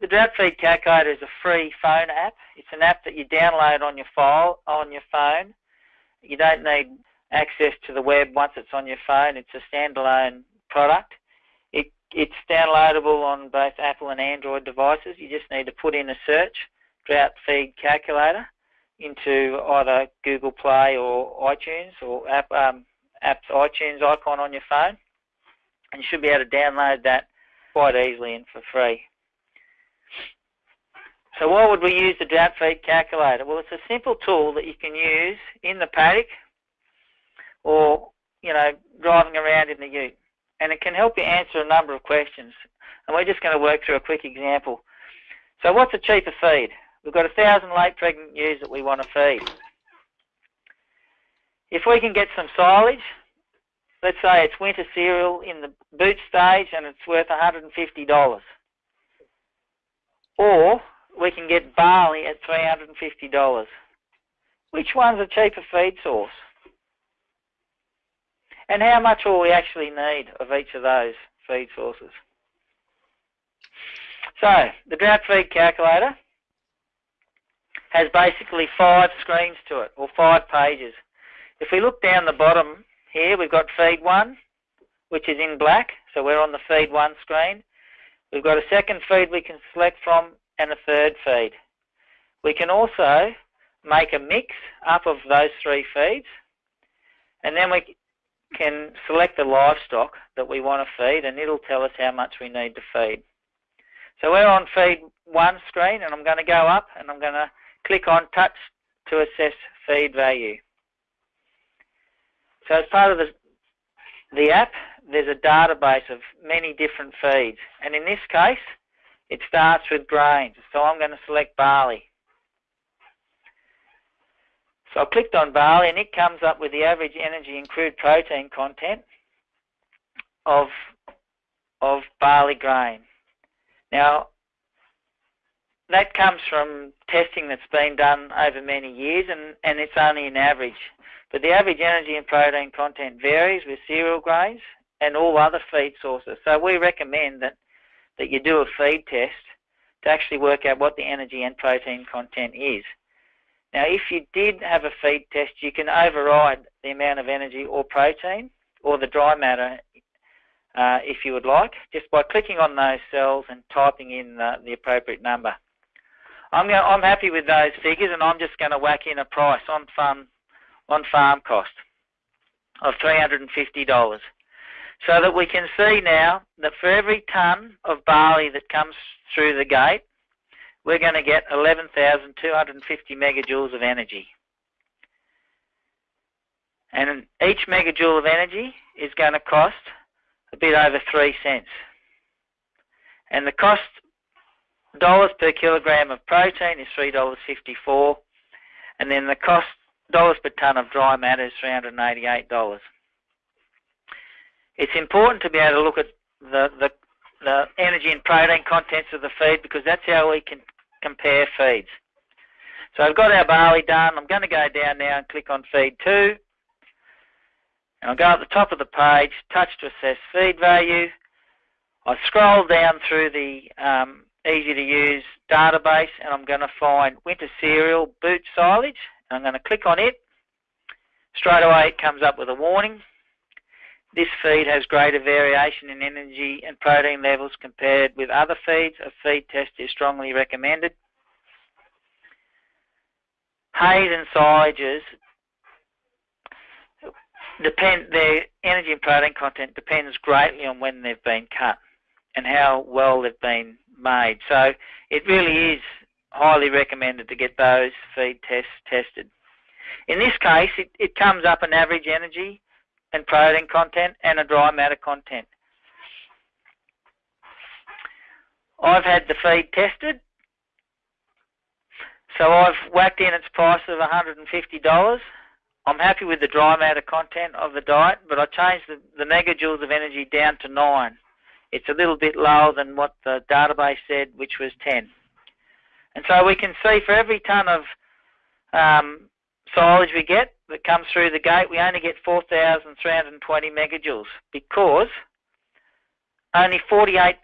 the drought feed calculator is a free phone app. It's an app that you download on your file on your phone. You don't need access to the web once it's on your phone. It's a standalone product. It, it's downloadable on both Apple and Android devices. You just need to put in a search, drought feed calculator, into either Google Play or iTunes or app, um, app's iTunes icon on your phone. And you should be able to download that quite easily and for free. So why would we use the drought feed calculator? Well, it's a simple tool that you can use in the paddock or, you know, driving around in the ute. And it can help you answer a number of questions. And we're just going to work through a quick example. So what's a cheaper feed? We've got a thousand late pregnant ewes that we want to feed. If we can get some silage, let's say it's winter cereal in the boot stage and it's worth $150. Or we can get barley at $350. Which one's a cheaper feed source? And how much will we actually need of each of those feed sources? So, the drought feed calculator has basically five screens to it, or five pages. If we look down the bottom here, we've got feed 1, which is in black, so we're on the feed 1 screen. We've got a second feed we can select from and a third feed. We can also make a mix up of those three feeds and then we can select the livestock that we want to feed and it'll tell us how much we need to feed. So we're on feed one screen and I'm going to go up and I'm going to click on touch to assess feed value. So as part of the, the app, there's a database of many different feeds. And in this case, it starts with grains. So I'm going to select barley. So I clicked on barley and it comes up with the average energy and crude protein content of, of barley grain. Now, that comes from testing that's been done over many years and, and it's only an average. But the average energy and protein content varies with cereal grains and all other feed sources. So we recommend that, that you do a feed test to actually work out what the energy and protein content is. Now if you did have a feed test, you can override the amount of energy or protein or the dry matter uh, if you would like, just by clicking on those cells and typing in the, appropriate number. I'm, going, I'm happy with those figures and I'm just going to whack in a price on farm, on farm cost of $350 so that we can see now that for every tonne of barley that comes through the gate, we're going to get 11,250 megajoules of energy. And each megajoule of energy is going to cost a bit over 3 cents. And the cost dollars per kilogram of protein is $3.54 and then the cost dollars per tonne of dry matter is $388 it's important to be able to look at the, the, the energy and protein contents of the feed because that's how we can compare feeds. So I've got our barley done. I'm going to go down now and click on feed 2. And I'll go at the top of the page, touch to assess feed value. I scroll down through the um, easy to use database and I'm going to find winter cereal boot silage. I'm going to click on it. Straight away it comes up with a warning. This feed has greater variation in energy and protein levels compared with other feeds. A feed test is strongly recommended. Hays and silages depend their energy and protein content depends greatly on when they've been cut and how well they've been made. So it really is highly recommended to get those feed tests tested. In this case, it, it comes up an average energy and protein content and a dry matter content. I've had the feed tested, so I've whacked in its price of $150. I'm happy with the dry matter content of the diet, but I changed the, the megajoules of energy down to 9. It's a little bit lower than what the database said, which was 10. And so we can see for every tonne of um, silage we get that comes through the gate, we only get 4,320 megajoules because only 48%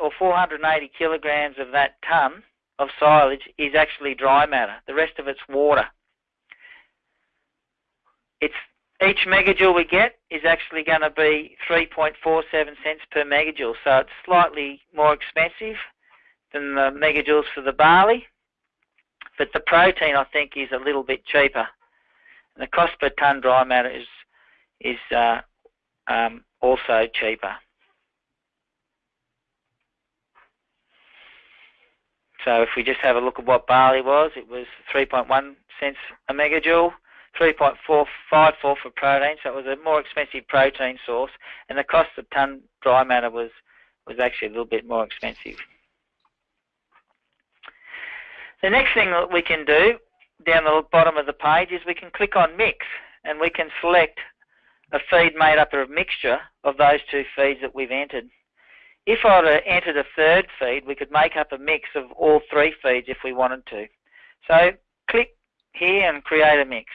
or 480 kilograms of that ton of silage is actually dry matter. The rest of it's water. It's each megajoule we get is actually going to be 3.47 cents per megajoule, so it's slightly more expensive than the megajoules for the barley, but the protein I think is a little bit cheaper. The cost per ton dry matter is is uh, um, also cheaper. So if we just have a look at what barley was, it was 3.1 cents a megajoule, 3.454 for protein, so it was a more expensive protein source, and the cost of ton dry matter was, was actually a little bit more expensive. The next thing that we can do down the bottom of the page is we can click on mix and we can select a feed made up of a mixture of those two feeds that we've entered. If I had entered a third feed, we could make up a mix of all three feeds if we wanted to. So click here and create a mix.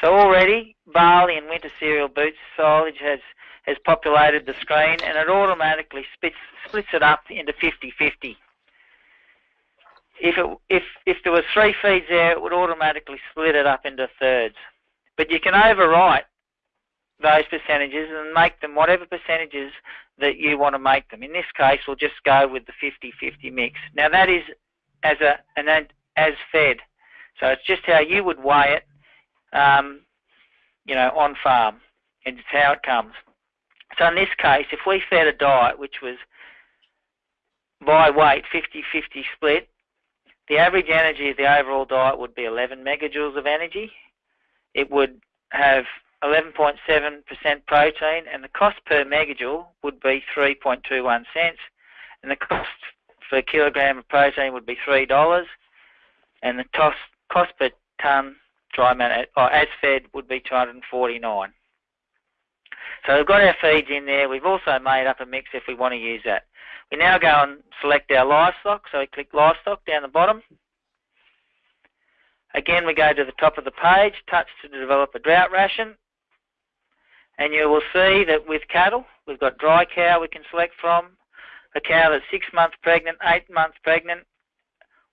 So already barley and winter cereal boots silage has, has populated the screen and it automatically splits, splits it up into 50-50. If, it, if, if there was three feeds there, it would automatically split it up into thirds. But you can overwrite those percentages and make them whatever percentages that you want to make them. In this case, we'll just go with the 50-50 mix. Now that is as a an as fed, so it's just how you would weigh it, um, you know, on farm. And it's how it comes. So in this case, if we fed a diet which was by weight 50-50 split, the average energy of the overall diet would be 11 megajoules of energy. It would have 11.7% protein, and the cost per megajoule would be 3.21 cents, and the cost for a kilogram of protein would be $3, and the cost, cost per tonne dry matter, or as fed, would be 249 So we've got our feeds in there. We've also made up a mix if we want to use that. We now go and select our livestock, so we click livestock down the bottom. Again, we go to the top of the page, touch to develop a drought ration, and you will see that with cattle, we've got dry cow we can select from, a cow that's six months pregnant, eight months pregnant,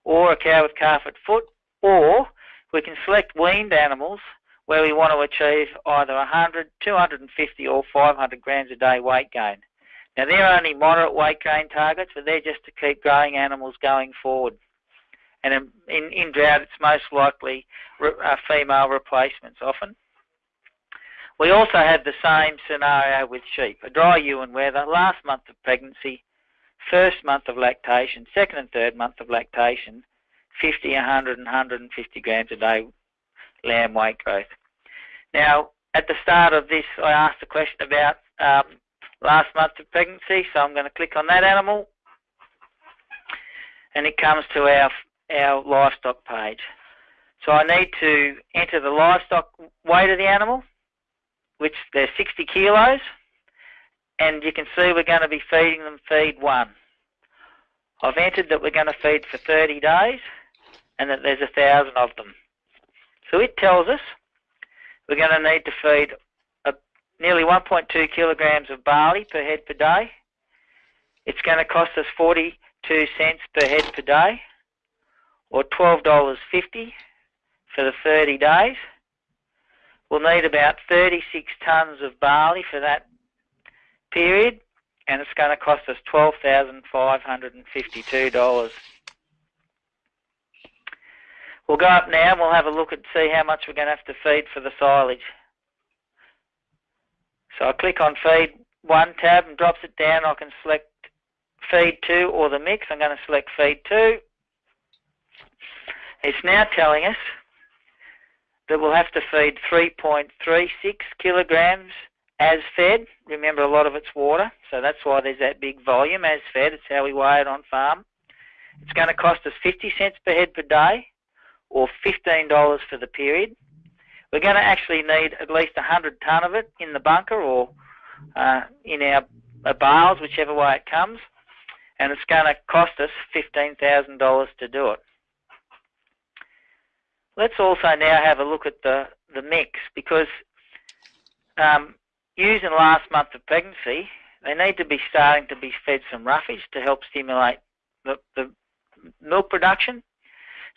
or a cow with calf at foot, or we can select weaned animals where we want to achieve either 100, 250 or 500 grams a day weight gain. Now they're only moderate weight gain targets, but they're just to keep growing animals going forward. And in, in, in drought, it's most likely re, uh, female replacements often. We also have the same scenario with sheep. A dry ewe and wether, last month of pregnancy, first month of lactation, second and third month of lactation, 50, 100 and 150 grams a day lamb weight growth. Now, at the start of this, I asked a question about um, last month of pregnancy, so I'm going to click on that animal, and it comes to our, our livestock page. So I need to enter the livestock weight of the animal, which they're 60 kilos, and you can see we're going to be feeding them feed one. I've entered that we're going to feed for 30 days and that there's a thousand of them. So it tells us we're going to need to feed a, nearly 1.2 kilograms of barley per head per day. It's going to cost us 42 cents per head per day or $12.50 for the 30 days. We'll need about 36 tonnes of barley for that period, and it's going to cost us $12,552. We'll go up now and we'll have a look and see how much we're going to have to feed for the silage. So I click on feed one tab and drops it down. I can select feed two or the mix. I'm going to select feed two. It's now telling us that we'll have to feed 3.36 kilograms as fed. Remember, a lot of it's water, so that's why there's that big volume as fed. It's how we weigh it on farm. It's going to cost us 50 cents per head per day or $15 for the period. We're going to actually need at least 100 tonne of it in the bunker or uh, in our, our bales, whichever way it comes, and it's going to cost us $15,000 to do it. Let's also now have a look at the, the mix because um, using last month of pregnancy, they need to be starting to be fed some roughage to help stimulate the, the milk production.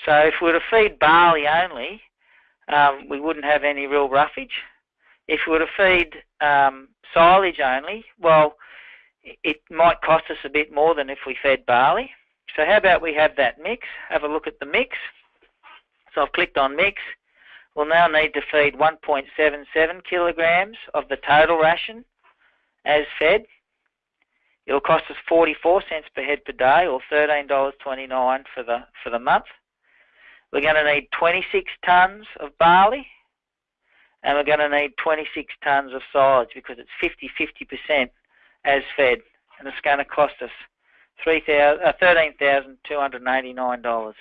So if we were to feed barley only, um, we wouldn't have any real roughage. If we were to feed um, silage only, well, it might cost us a bit more than if we fed barley. So how about we have that mix, have a look at the mix. So I've clicked on mix. We'll now need to feed 1.77 kilograms of the total ration as fed. It'll cost us 44 cents per head per day or $13.29 for the, for the month. We're going to need 26 tonnes of barley and we're going to need 26 tonnes of silage because it's 50-50% as fed and it's going to cost us $13,289. Uh,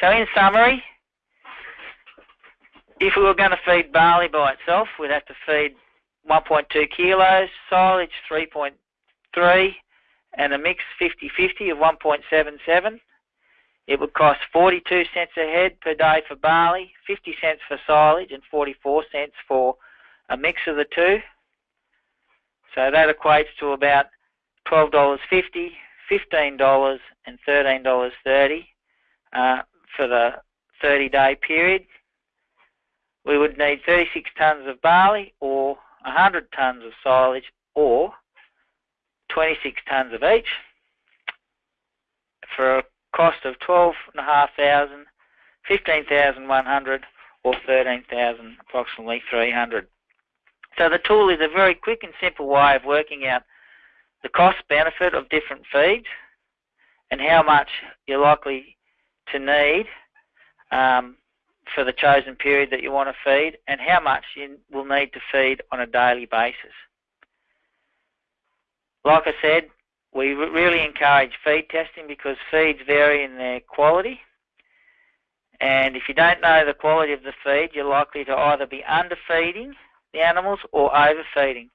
so in summary, if we were going to feed barley by itself, we'd have to feed 1.2 kilos, silage 3.3, and a mix 50-50 of 1.77. It would cost 42 cents a head per day for barley, 50 cents for silage, and 44 cents for a mix of the two. So that equates to about $12.50, $15, and $13.30 uh, for the 30 day period. We would need 36 tonnes of barley or 100 tonnes of silage or 26 tonnes of each for a cost of 12,500, 15,100 or 13,000 approximately 300. So the tool is a very quick and simple way of working out the cost benefit of different feeds and how much you're likely to need um, for the chosen period that you want to feed and how much you will need to feed on a daily basis. Like I said, we really encourage feed testing because feeds vary in their quality and if you don't know the quality of the feed you're likely to either be underfeeding the animals or overfeeding.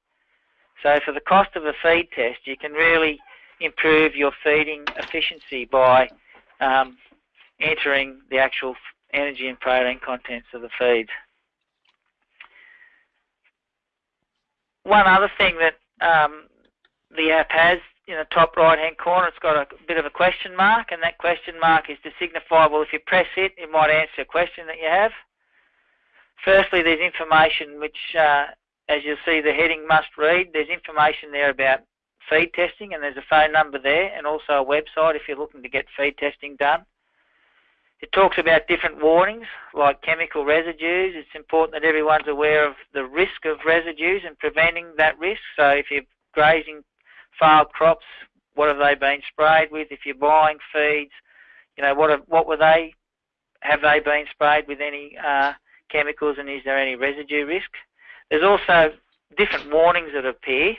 So for the cost of a feed test you can really improve your feeding efficiency by um, entering the actual energy and protein contents of the feed. One other thing that um, the app has in the top right hand corner, it's got a bit of a question mark, and that question mark is to signify, well, if you press it, it might answer a question that you have. Firstly, there's information which, uh, as you'll see, the heading must read. There's information there about feed testing, and there's a phone number there, and also a website if you're looking to get feed testing done. It talks about different warnings, like chemical residues. It's important that everyone's aware of the risk of residues and preventing that risk. So if you're grazing failed crops, what have they been sprayed with? If you're buying feeds, you know, what have, what were they, have they been sprayed with any uh, chemicals and is there any residue risk? There's also different warnings that appear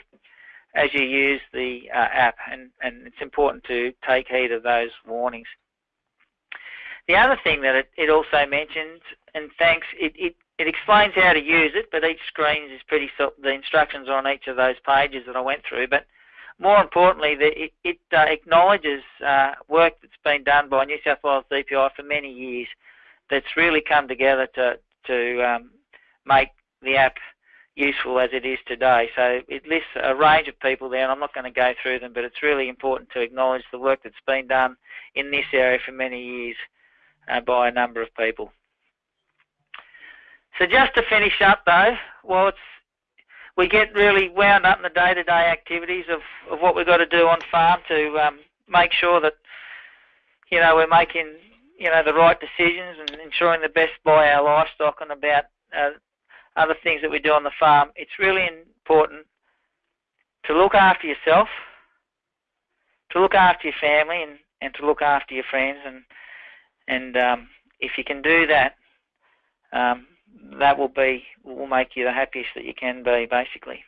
as you use the uh, app and, and it's important to take heed of those warnings. The other thing that it, it also mentions, and thanks, it, it, it explains how to use it, but each screen is pretty, the instructions are on each of those pages that I went through, but more importantly, the, it, it uh, acknowledges uh, work that's been done by New South Wales DPI for many years that's really come together to, to um, make the app useful as it is today. So it lists a range of people there, and I'm not going to go through them, but it's really important to acknowledge the work that's been done in this area for many years uh, by a number of people. So just to finish up though, well, it's, we get really wound up in the day-to-day activities of, of what we've got to do on farm to um, make sure that, you know, we're making, you know, the right decisions and ensuring the best by our livestock and about uh, other things that we do on the farm. It's really important to look after yourself, to look after your family and, and to look after your friends and and um, if you can do that, um, that will be will make you the happiest that you can be, basically.